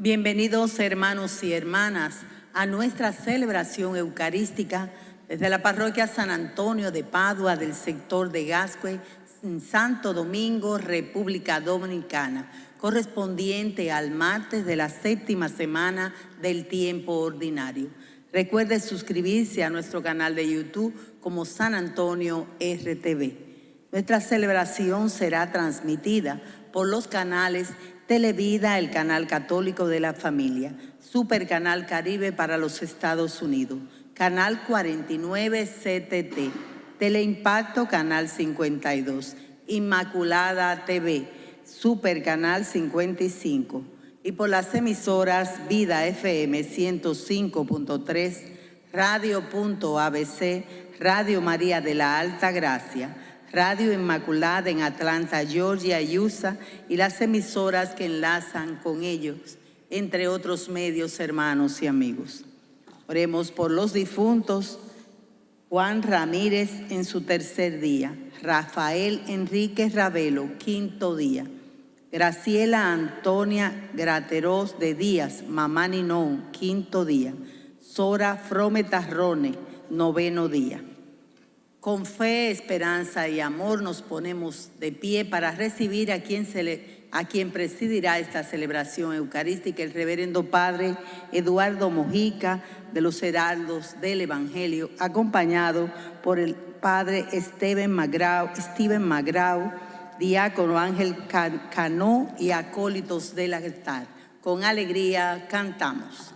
Bienvenidos hermanos y hermanas a nuestra celebración eucarística desde la parroquia San Antonio de Padua del sector de Gascue, en Santo Domingo, República Dominicana, correspondiente al martes de la séptima semana del tiempo ordinario. Recuerde suscribirse a nuestro canal de YouTube como San Antonio RTV. Nuestra celebración será transmitida por los canales Televida, el canal católico de la familia, Super Canal Caribe para los Estados Unidos, Canal 49 CTT, Teleimpacto Canal 52, Inmaculada TV, Super Canal 55 y por las emisoras Vida FM 105.3, Radio.abc, Radio María de la Alta Gracia, Radio Inmaculada en Atlanta, Georgia y USA y las emisoras que enlazan con ellos, entre otros medios hermanos y amigos. Oremos por los difuntos, Juan Ramírez en su tercer día, Rafael Enrique Ravelo, quinto día, Graciela Antonia Grateros de Díaz, Mamá Ninón, quinto día, Sora Frometarrone, noveno día. Con fe, esperanza y amor nos ponemos de pie para recibir a quien, presidirá esta celebración eucarística, el reverendo Padre Eduardo Mojica de los Heraldos del Evangelio, acompañado por el Padre Steven Magrau, Steven Magrau diácono Ángel Cano y acólitos del altar. Con alegría cantamos.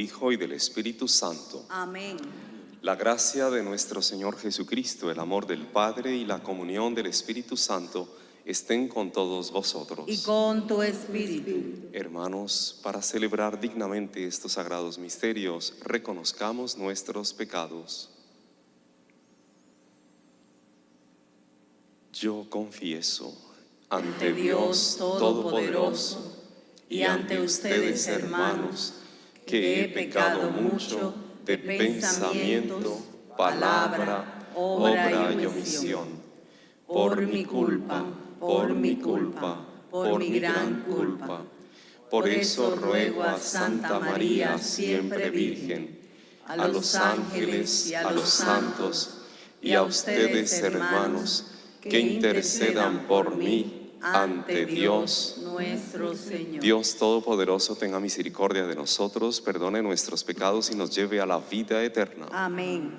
Hijo y del Espíritu Santo. Amén. La gracia de nuestro Señor Jesucristo, el amor del Padre y la comunión del Espíritu Santo estén con todos vosotros. Y con tu espíritu. Hermanos, para celebrar dignamente estos sagrados misterios, reconozcamos nuestros pecados. Yo confieso ante Dios Todopoderoso y ante ustedes, hermanos, que he pecado mucho de pensamiento, palabra, obra y omisión, por mi culpa, por mi culpa, por mi gran culpa. Por eso ruego a Santa María, siempre Virgen, a los ángeles a los santos, y a ustedes, hermanos, que intercedan por mí ante Dios nuestro Señor. Dios Todopoderoso tenga misericordia de nosotros, perdone nuestros pecados y nos lleve a la vida eterna. Amén.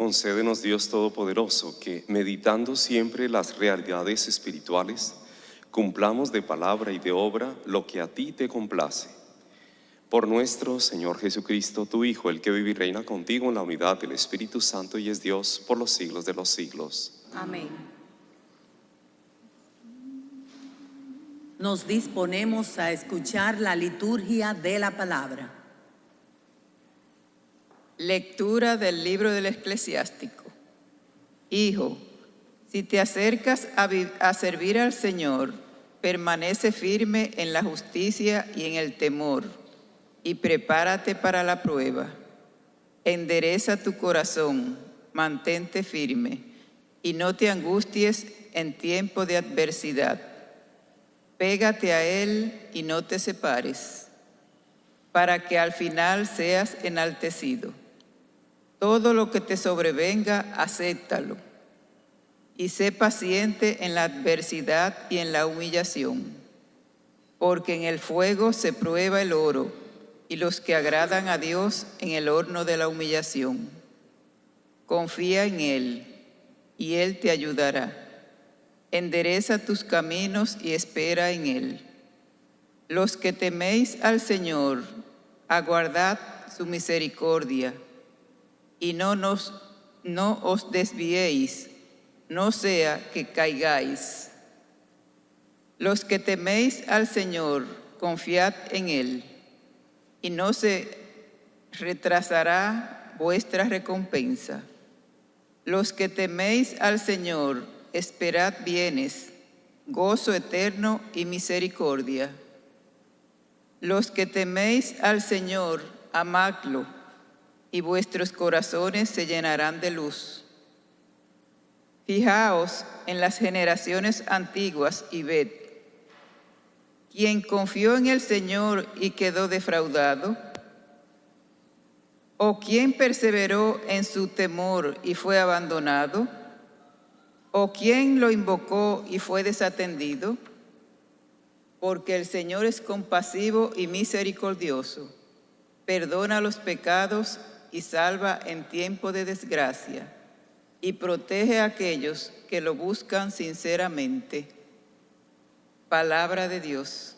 Concédenos Dios Todopoderoso que, meditando siempre las realidades espirituales, cumplamos de palabra y de obra lo que a ti te complace. Por nuestro Señor Jesucristo, tu Hijo, el que vive y reina contigo en la unidad del Espíritu Santo y es Dios por los siglos de los siglos. Amén. Nos disponemos a escuchar la liturgia de la palabra. Lectura del libro del eclesiástico. Hijo, si te acercas a, a servir al Señor, permanece firme en la justicia y en el temor, y prepárate para la prueba. Endereza tu corazón, mantente firme, y no te angusties en tiempo de adversidad. Pégate a Él y no te separes, para que al final seas enaltecido. Todo lo que te sobrevenga, acéptalo. Y sé paciente en la adversidad y en la humillación. Porque en el fuego se prueba el oro, y los que agradan a Dios en el horno de la humillación. Confía en Él, y Él te ayudará. Endereza tus caminos y espera en Él. Los que teméis al Señor, aguardad su misericordia y no, nos, no os desviéis, no sea que caigáis. Los que teméis al Señor, confiad en Él, y no se retrasará vuestra recompensa. Los que teméis al Señor, esperad bienes, gozo eterno y misericordia. Los que teméis al Señor, amadlo, y vuestros corazones se llenarán de luz. Fijaos en las generaciones antiguas y ved, quien confió en el Señor y quedó defraudado, o quien perseveró en su temor y fue abandonado, o quien lo invocó y fue desatendido, porque el Señor es compasivo y misericordioso, perdona los pecados y salva en tiempo de desgracia, y protege a aquellos que lo buscan sinceramente. Palabra de Dios.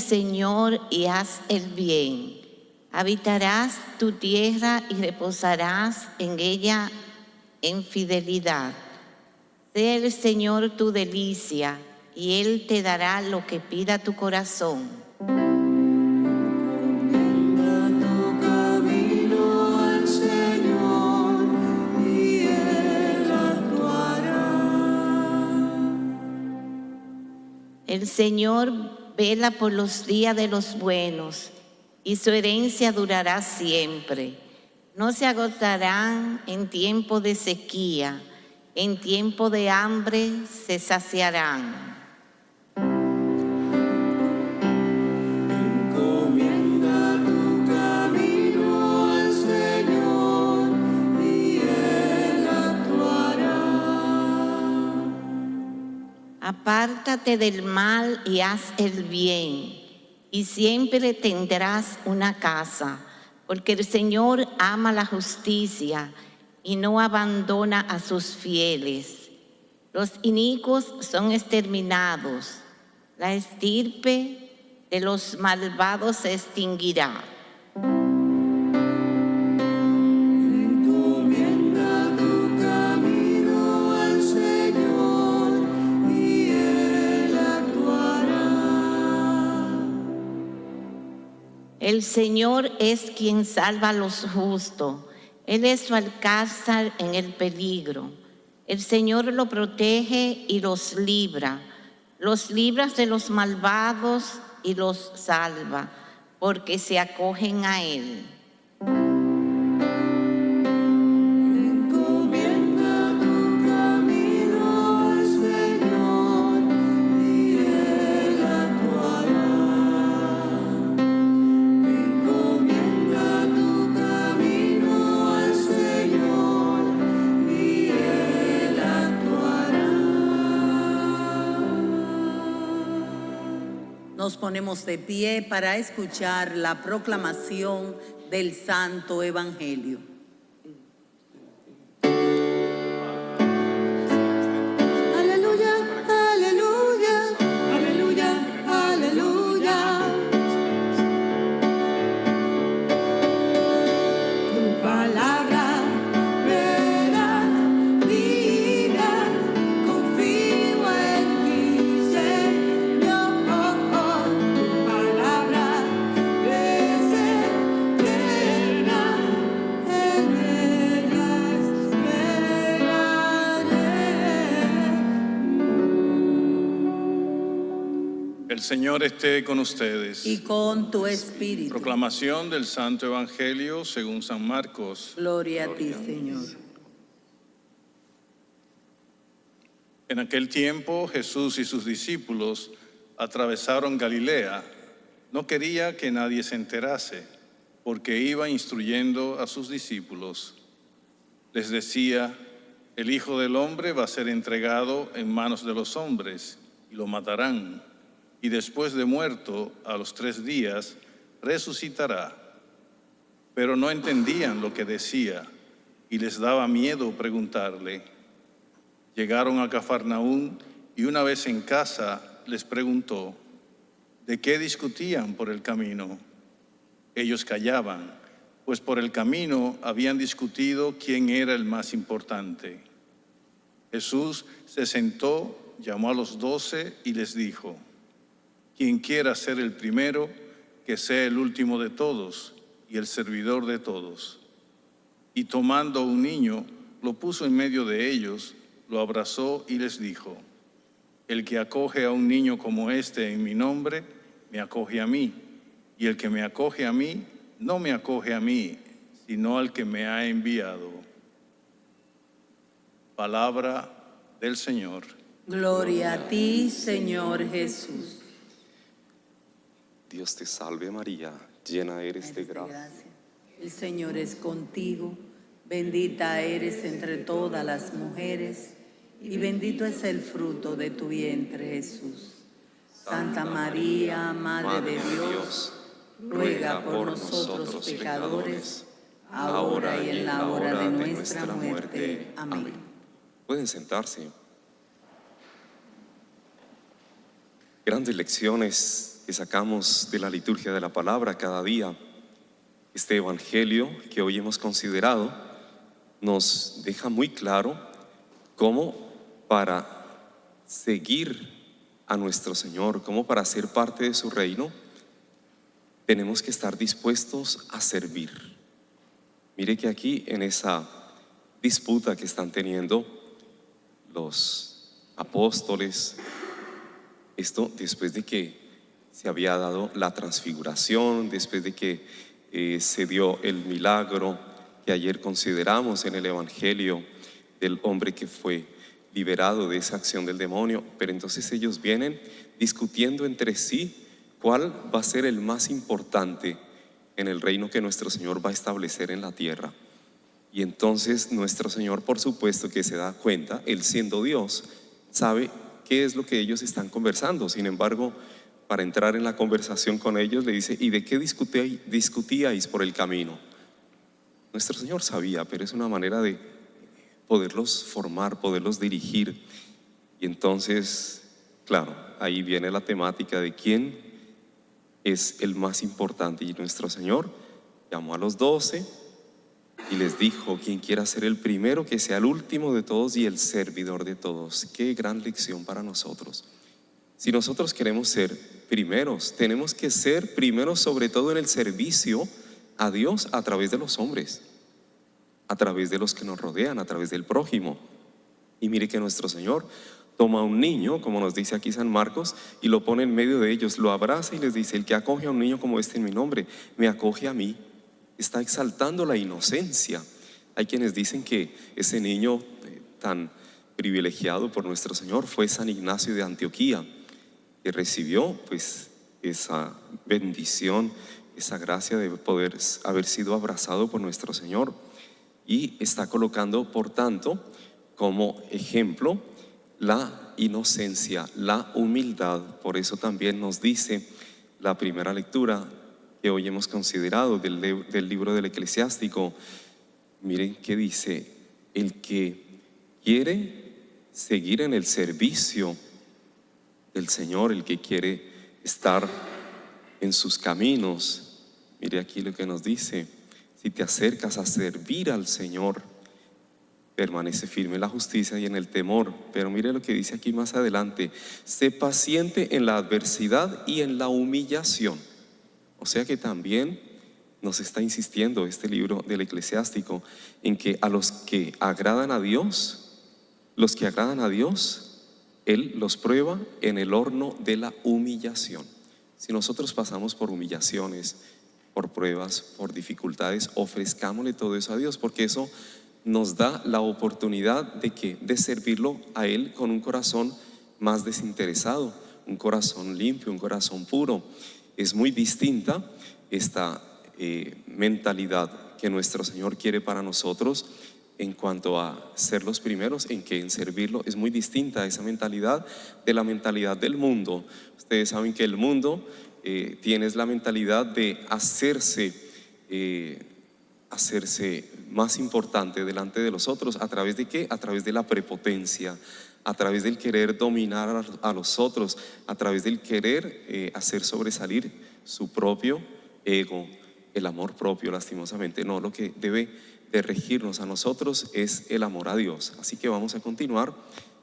Señor y haz el bien. Habitarás tu tierra y reposarás en ella en fidelidad. Sea el Señor tu delicia y Él te dará lo que pida tu corazón. El Señor vela por los días de los buenos y su herencia durará siempre. No se agotarán en tiempo de sequía, en tiempo de hambre se saciarán. Apártate del mal y haz el bien, y siempre tendrás una casa, porque el Señor ama la justicia y no abandona a sus fieles. Los inicuos son exterminados, la estirpe de los malvados se extinguirá. El Señor es quien salva a los justos. Él es su alcázar en el peligro. El Señor lo protege y los libra. los libras de los malvados y los salva, porque se acogen a Él. Ponemos de pie para escuchar la proclamación del Santo Evangelio. Señor esté con ustedes. Y con tu espíritu. Proclamación del Santo Evangelio según San Marcos. Gloria a ti, Señor. En aquel tiempo Jesús y sus discípulos atravesaron Galilea. No quería que nadie se enterase, porque iba instruyendo a sus discípulos. Les decía, el Hijo del Hombre va a ser entregado en manos de los hombres y lo matarán. Y después de muerto, a los tres días, resucitará. Pero no entendían lo que decía y les daba miedo preguntarle. Llegaron a Cafarnaún y una vez en casa les preguntó, ¿de qué discutían por el camino? Ellos callaban, pues por el camino habían discutido quién era el más importante. Jesús se sentó, llamó a los doce y les dijo, quien quiera ser el primero, que sea el último de todos y el servidor de todos. Y tomando un niño, lo puso en medio de ellos, lo abrazó y les dijo, el que acoge a un niño como este en mi nombre, me acoge a mí, y el que me acoge a mí, no me acoge a mí, sino al que me ha enviado. Palabra del Señor. Gloria a ti, Señor Jesús. Dios te salve María, llena eres de gracia. El Señor es contigo, bendita eres entre todas las mujeres y bendito es el fruto de tu vientre Jesús. Santa María, Madre de Dios, ruega por nosotros pecadores, ahora y en la hora de nuestra muerte. Amén. Pueden sentarse. Grandes lecciones que sacamos de la liturgia de la palabra cada día. Este evangelio que hoy hemos considerado nos deja muy claro cómo para seguir a nuestro Señor, cómo para ser parte de su reino, tenemos que estar dispuestos a servir. Mire que aquí en esa disputa que están teniendo los apóstoles, esto después de que se había dado la transfiguración, después de que eh, se dio el milagro que ayer consideramos en el Evangelio del hombre que fue liberado de esa acción del demonio, pero entonces ellos vienen discutiendo entre sí cuál va a ser el más importante en el reino que nuestro Señor va a establecer en la tierra. Y entonces nuestro Señor, por supuesto que se da cuenta, Él siendo Dios, sabe qué es lo que ellos están conversando. Sin embargo, para entrar en la conversación con ellos, le dice, ¿y de qué discutíais, por el camino? Nuestro Señor sabía, pero es una manera de poderlos formar, poderlos dirigir. Y entonces, claro, ahí viene la temática de quién es el más importante. Y nuestro Señor llamó a los doce y les dijo, quien quiera ser el primero, que sea el último de todos y el servidor de todos. Qué gran lección para nosotros. Si nosotros queremos ser primeros, tenemos que ser primeros sobre todo en el servicio a Dios a través de los hombres, a través de los que nos rodean, a través del prójimo. Y mire que nuestro Señor toma a un niño, como nos dice aquí San Marcos, y lo pone en medio de ellos, lo abraza y les dice, el que acoge a un niño como este en mi nombre, me acoge a mí. Está exaltando la inocencia. Hay quienes dicen que ese niño eh, tan privilegiado por nuestro Señor fue San Ignacio de Antioquía, que recibió pues esa bendición, esa gracia de poder haber sido abrazado por nuestro Señor y está colocando, por tanto, como ejemplo la inocencia, la humildad. Por eso también nos dice la primera lectura que hoy hemos considerado del, del libro del eclesiástico. Miren qué dice, el que quiere seguir en el servicio del Señor, el que quiere estar en sus caminos, mire aquí lo que nos dice, si te acercas a servir al Señor, permanece firme en la justicia y en el temor. Pero mire lo que dice aquí más adelante, sé paciente en la adversidad y en la humillación. O sea que también nos está insistiendo este libro del eclesiástico en que a los que agradan a Dios, los que agradan a Dios, Él los prueba en el horno de la humillación. Si nosotros pasamos por humillaciones, por pruebas, por dificultades, ofrezcámosle todo eso a Dios, porque eso nos da la oportunidad de, que, de servirlo a Él con un corazón más desinteresado, un corazón limpio, un corazón puro. Es muy distinta esta eh, mentalidad que nuestro Señor quiere para nosotros en cuanto a ser los primeros, en que en servirlo es muy distinta esa mentalidad de la mentalidad del mundo. Ustedes saben que el mundo eh, tiene la mentalidad de hacerse, eh, hacerse más importante delante de los otros. ¿A través de qué? A través de la prepotencia, a través del querer dominar a los otros, a través del querer eh, hacer sobresalir su propio ego, el amor propio, lastimosamente. No, lo que debe de regirnos a nosotros es el amor a Dios. Así que vamos a continuar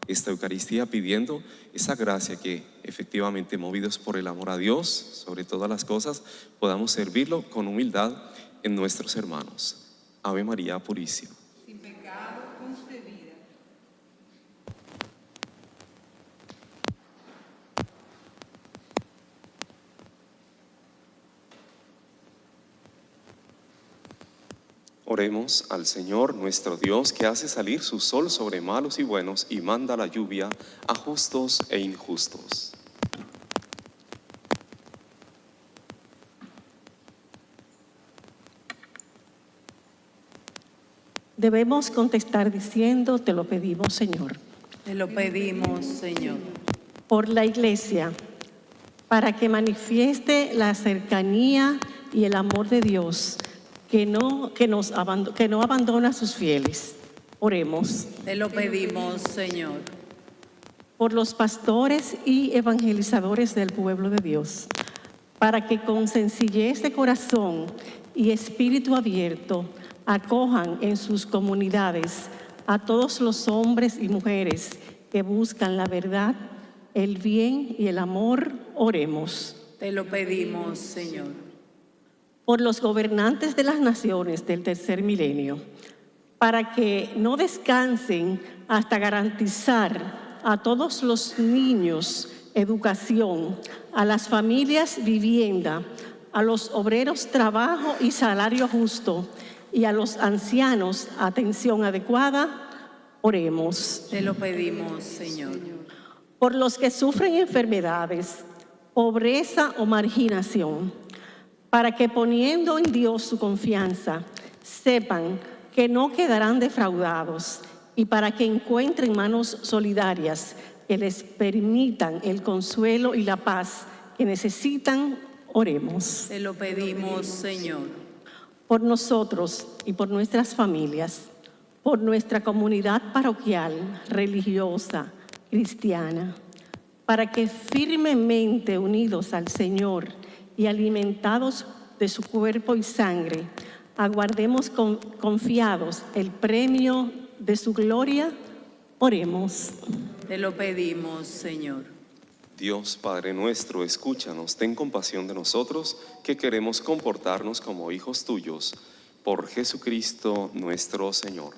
esta Eucaristía pidiendo esa gracia que efectivamente movidos por el amor a Dios, sobre todas las cosas, podamos servirlo con humildad en nuestros hermanos. Ave María Purísima. Sin pecado concebida. Oremos al Señor nuestro Dios que hace salir su sol sobre malos y buenos y manda la lluvia a justos e injustos. Debemos contestar diciendo, te lo pedimos, Señor. Te lo pedimos, Señor. Por la Iglesia, para que manifieste la cercanía y el amor de Dios, que no, que nos que no abandona a sus fieles. Oremos. Te lo pedimos, Señor. por los pastores y evangelizadores del pueblo de Dios, para que con sencillez de corazón y espíritu abierto acojan en sus comunidades a todos los hombres y mujeres que buscan la verdad, el bien y el amor. Oremos. Te lo pedimos, Señor. Por los gobernantes de las naciones del tercer milenio, para que no descansen hasta garantizar a todos los niños educación, a las familias vivienda, a los obreros trabajo y salario justo y a los ancianos atención adecuada. Oremos Te lo pedimos, Señor. por los que sufren enfermedades, pobreza o marginación, para que poniendo en Dios su confianza, sepan que no quedarán defraudados y para que encuentren manos solidarias que les permitan el consuelo y la paz que necesitan, oremos Te lo pedimos, Señor. por nosotros y por nuestras familias, por nuestra comunidad parroquial, religiosa, cristiana, para que firmemente unidos al Señor y alimentados de su cuerpo y sangre, aguardemos con- confiados el premio de su gloria. Oremos. Te lo pedimos, Señor. Dios Padre nuestro, escúchanos, ten compasión de nosotros que queremos comportarnos como hijos tuyos, por Jesucristo nuestro Señor.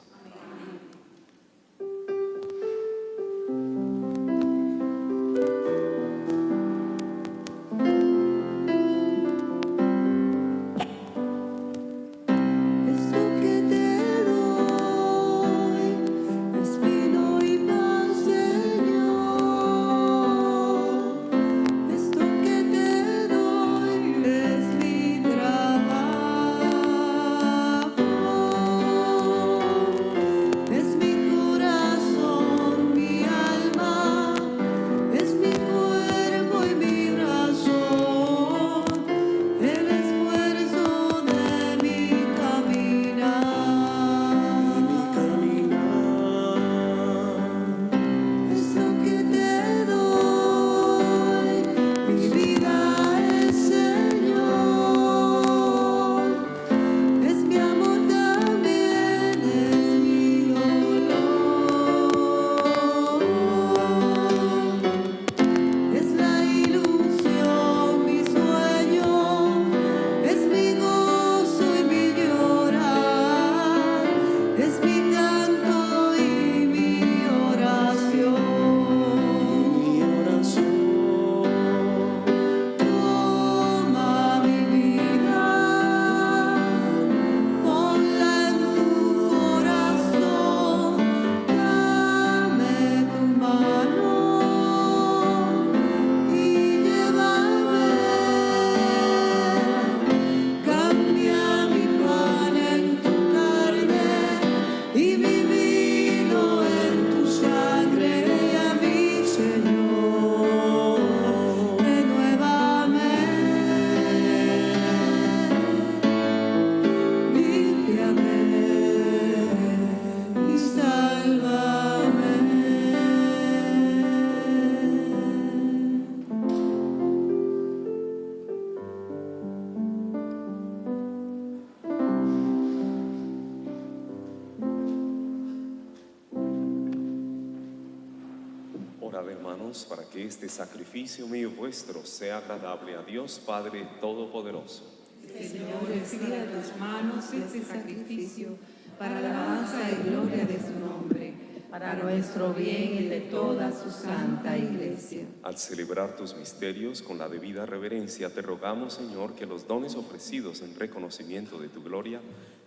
Voluntad, hermanos, para que este sacrificio mío vuestro sea agradable a Dios Padre Todopoderoso. Señor, recibe a tus manos este sacrificio para la alabanza y gloria de su nombre, para nuestro bien y de toda su santa iglesia. Al celebrar tus misterios con la debida reverencia, te rogamos, Señor, que los dones ofrecidos en reconocimiento de tu gloria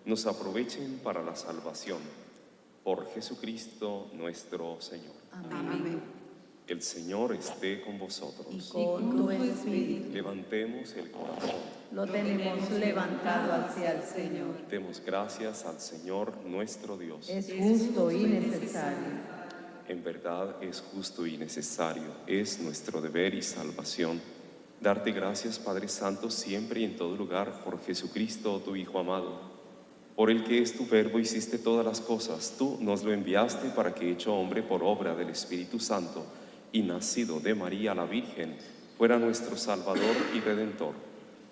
nos aprovechen para la salvación. Por Jesucristo nuestro Señor. Amén. El Señor esté con vosotros. Y con tu espíritu Levantemos el corazón. lo tenemos levantado hacia el Señor. Demos gracias al Señor nuestro Dios. Es justo y necesario. En verdad es justo y necesario, es nuestro deber y salvación. Darte gracias, Padre Santo, siempre y en todo lugar, por Jesucristo, tu Hijo amado, por el que es tu verbo hiciste todas las cosas. Tú nos lo enviaste para que, hecho hombre por obra del Espíritu Santo y nacido de María la Virgen, fuera nuestro Salvador y Redentor.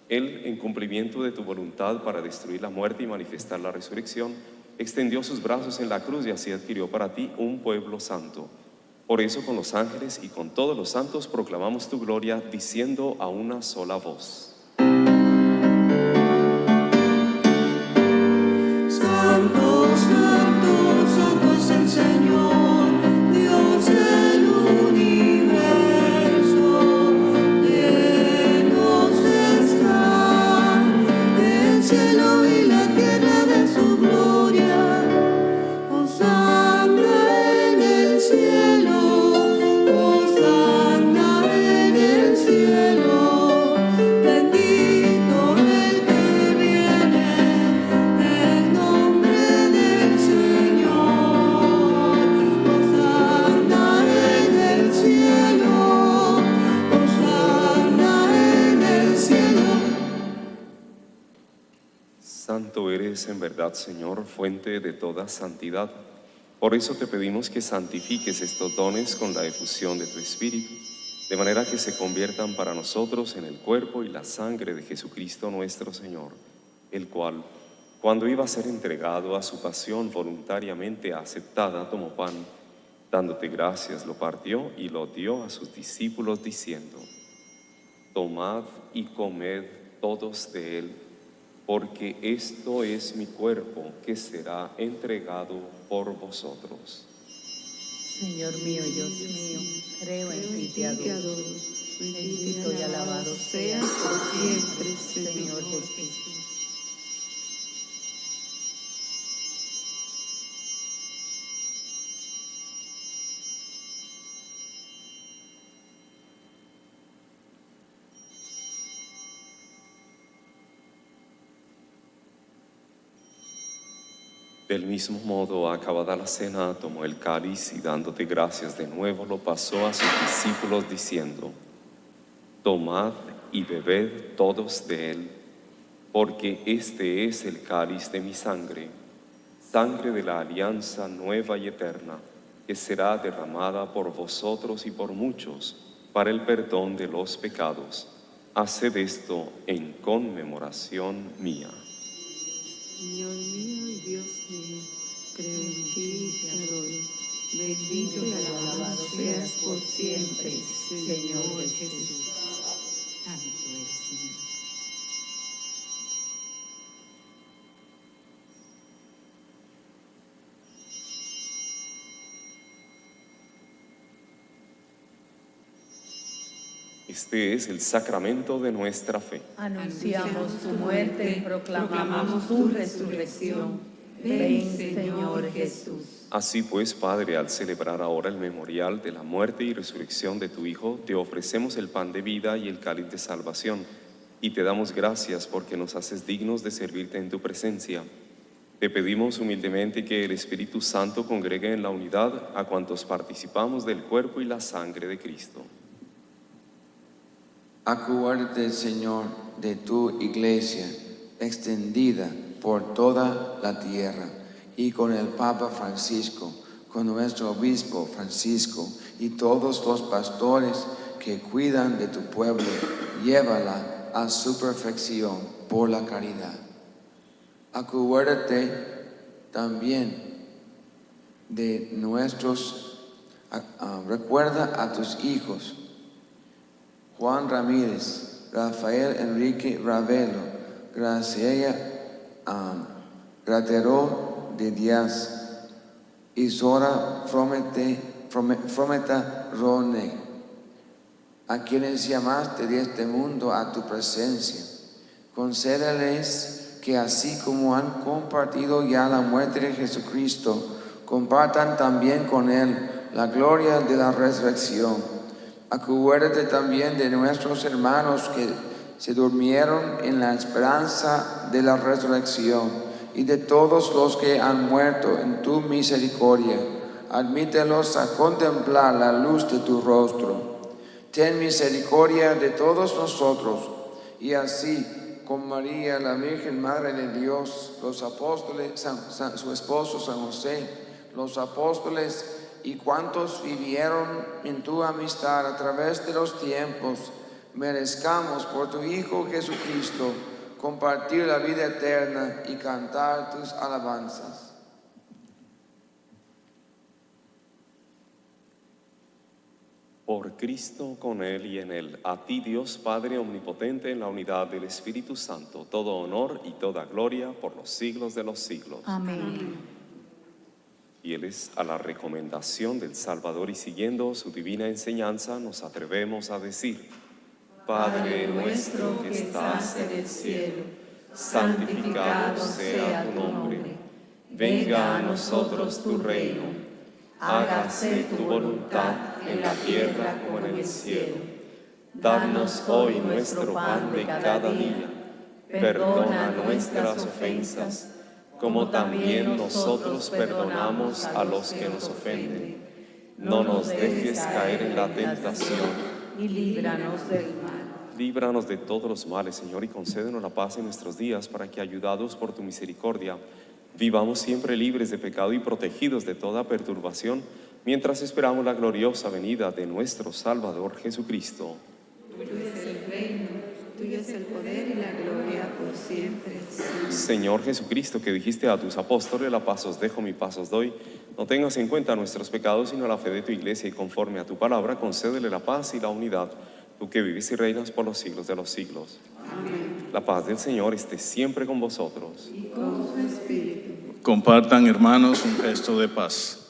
Él, en cumplimiento de tu voluntad para destruir la muerte y manifestar la resurrección, extendió sus brazos en la cruz y así adquirió para ti un pueblo santo. Por eso con los ángeles y con todos los santos proclamamos tu gloria diciendo a una sola voz. Señor, fuente de toda santidad. Por eso te pedimos que santifiques estos dones con la efusión de tu Espíritu, de manera que se conviertan para nosotros en el cuerpo y la sangre de Jesucristo nuestro Señor, el cual, cuando iba a ser entregado a su pasión voluntariamente aceptada, tomó pan, dándote gracias, lo partió y lo dio a sus discípulos diciendo, Tomad y comed todos de él, porque esto es mi cuerpo que será entregado por vosotros. Señor mío, Dios mío, creo en ti, te adoro. Bendito y alabado seas por siempre, Señor Jesús. Del mismo modo, acabada la cena, tomó el cáliz y dándote gracias de nuevo, lo pasó a sus discípulos diciendo, Tomad y bebed todos de él, porque este es el cáliz de mi sangre, sangre de la alianza nueva y eterna, que será derramada por vosotros y por muchos para el perdón de los pecados. Haced esto en conmemoración mía. Señor mío y Dios mío, creo en ti y te adoro. Bendito y alabado seas por siempre, Señor Jesús. Este es el sacramento de nuestra fe. Anunciamos tu muerte y proclamamos tu resurrección. Ven, Señor Jesús. Así pues, Padre, al celebrar ahora el memorial de la muerte y resurrección de tu Hijo, te ofrecemos el pan de vida y el cáliz de salvación, y te damos gracias porque nos haces dignos de servirte en tu presencia. Te pedimos humildemente que el Espíritu Santo congregue en la unidad a cuantos participamos del cuerpo y la sangre de Cristo. Acuérdate, Señor, de tu iglesia extendida por toda la tierra y con el Papa Francisco, con nuestro obispo Francisco y todos los pastores que cuidan de tu pueblo, llévala a su perfección por la caridad. Acuérdate también de nuestros recuerda a tus hijos, Juan Ramírez, Rafael Enrique Ravelo, Graciela um, Gratero de Díaz, Isora Fromete, Frome- Frometa Rone, a quienes llamaste de este mundo a tu presencia. Concédeles que así como han compartido ya la muerte de Jesucristo, compartan también con Él la gloria de la resurrección. Acuérdate también de nuestros hermanos que se durmieron en la esperanza de la resurrección y de todos los que han muerto en tu misericordia. Admítelos a contemplar la luz de tu rostro. Ten misericordia de todos nosotros y así con María, la Virgen Madre de Dios, los apóstoles, su esposo San José, los apóstoles y cuantos vivieron en tu amistad a través de los tiempos, merezcamos por tu Hijo Jesucristo compartir la vida eterna y cantar tus alabanzas. Por Cristo, con Él y en Él, a ti Dios Padre Omnipotente, en la unidad del Espíritu Santo, todo honor y toda gloria por los siglos de los siglos. Amén. Fieles a la recomendación del Salvador y siguiendo su divina enseñanza, nos atrevemos a decir, Padre nuestro que estás en el cielo, santificado sea tu nombre. Venga a nosotros tu reino. Hágase tu voluntad en la tierra como en el cielo. Danos hoy nuestro pan de cada día. Perdona nuestras ofensas, como también nosotros perdonamos a los que nos ofenden. No nos dejes caer en la tentación Y líbranos del mal. Líbranos de todos los males, Señor, y concédenos la paz en nuestros días, para que, ayudados por tu misericordia, vivamos siempre libres de pecado y protegidos de toda perturbación, mientras esperamos la gloriosa venida de nuestro Salvador Jesucristo. Tuyo es el poder y la gloria por siempre. Señor Jesucristo, que dijiste a tus apóstoles, la paz os dejo, mi paz os doy, no tengas en cuenta nuestros pecados, sino la fe de tu iglesia, y conforme a tu palabra, concédele la paz y la unidad, tú que vives y reinas por los siglos de los siglos. La paz del Señor esté siempre con vosotros. Compartan, hermanos, un gesto de paz.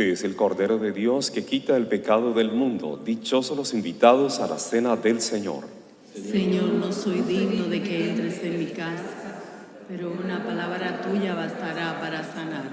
Este es el Cordero de Dios que quita el pecado del mundo. Dichosos los invitados a la cena del Señor. Señor, no soy digno de que entres en mi casa, pero una palabra tuya bastará para sanarme.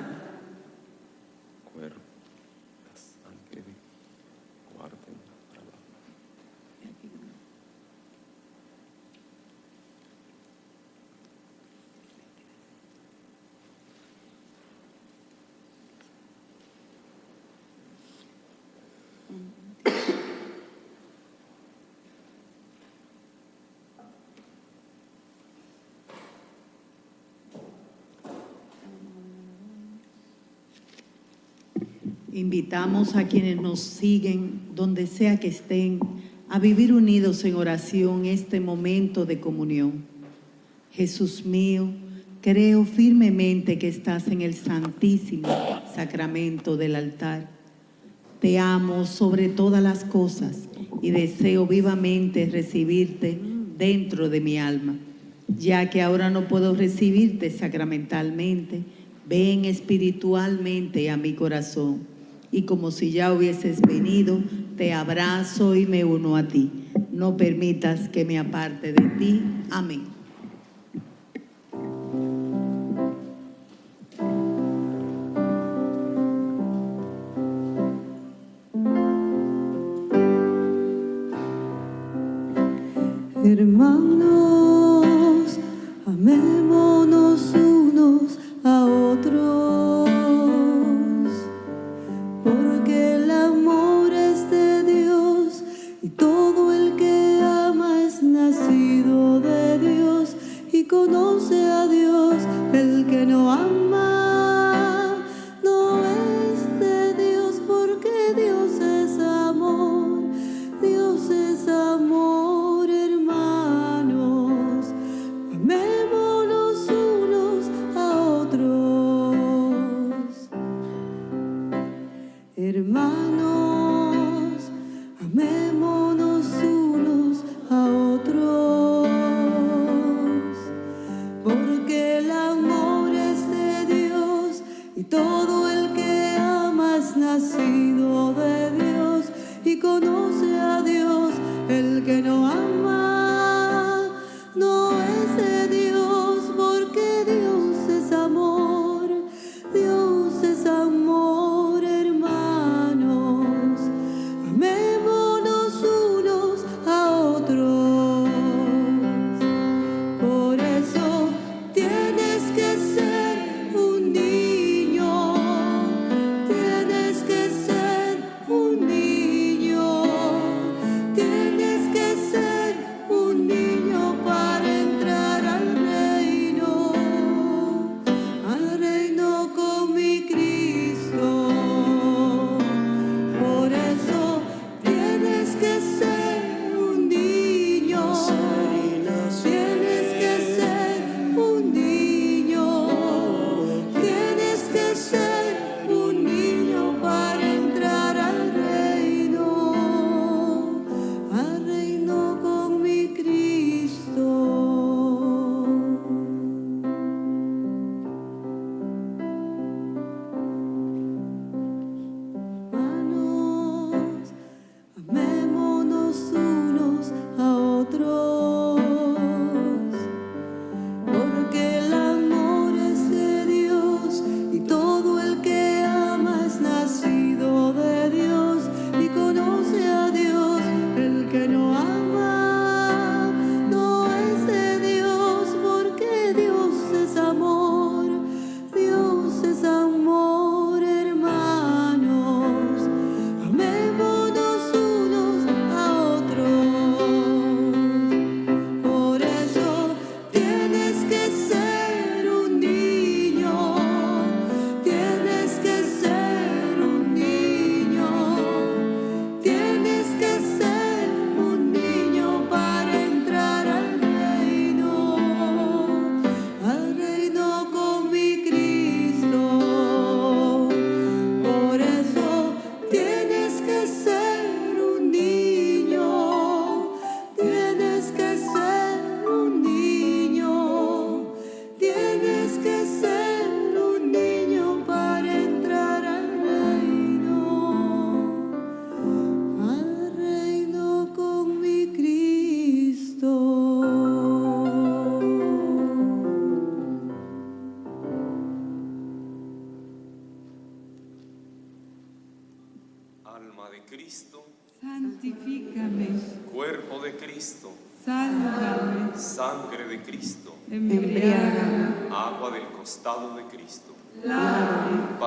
Invitamos a quienes nos siguen, donde sea que estén, a vivir unidos en oración este momento de comunión. Jesús mío, creo firmemente que estás en el santísimo sacramento del altar. Te amo sobre todas las cosas y deseo vivamente recibirte dentro de mi alma. Ya que ahora no puedo recibirte sacramentalmente, ven espiritualmente a mi corazón y como si ya hubieses venido, te abrazo y me uno a ti. No permitas que me aparte de ti. Amén.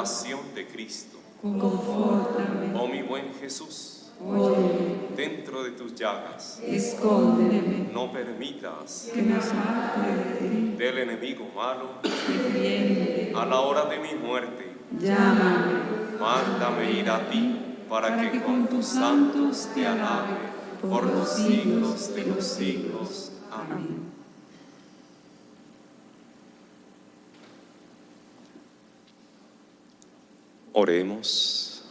Pasión de Cristo. confórtame, Oh mi buen Jesús, óyeme, dentro de tus llagas, escóndeme, no permitas que me aparte de ti, del enemigo malo a la hora de mi muerte. Llámame, Mándame ir a ti para que con tus santos te alabe por los siglos de los siglos. Amén. Oremos.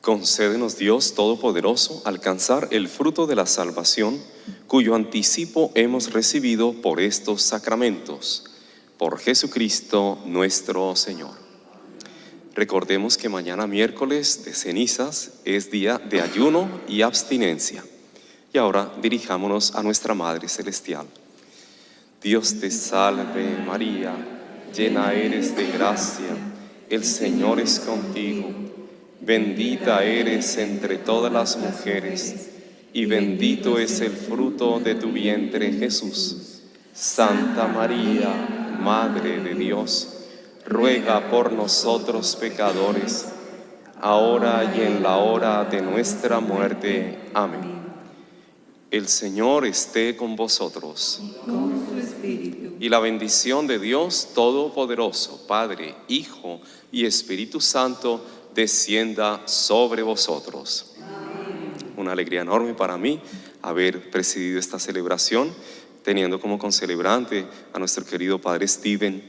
Concédenos Dios Todopoderoso alcanzar el fruto de la salvación cuyo anticipo hemos recibido por estos sacramentos. Por Jesucristo nuestro Señor. Recordemos que mañana miércoles de cenizas es día de ayuno y abstinencia. Y ahora dirijámonos a nuestra Madre Celestial. Dios te salve María, llena eres de gracia, el Señor es contigo. Bendita eres entre todas las mujeres, y bendito es el fruto de tu vientre Jesús. Santa María, Madre de Dios, ruega por nosotros pecadores, ahora y en la hora de nuestra muerte. Amén. El Señor esté con vosotros. Y la bendición de Dios Todopoderoso, Padre, Hijo y Espíritu Santo, descienda sobre vosotros. Una alegría enorme para mí haber presidido esta celebración, teniendo como concelebrante a nuestro querido Padre Steven,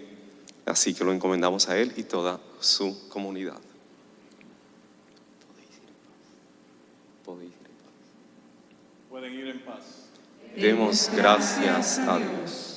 así que lo encomendamos a él y toda su comunidad. Pueden ir en paz. Demos gracias a Dios.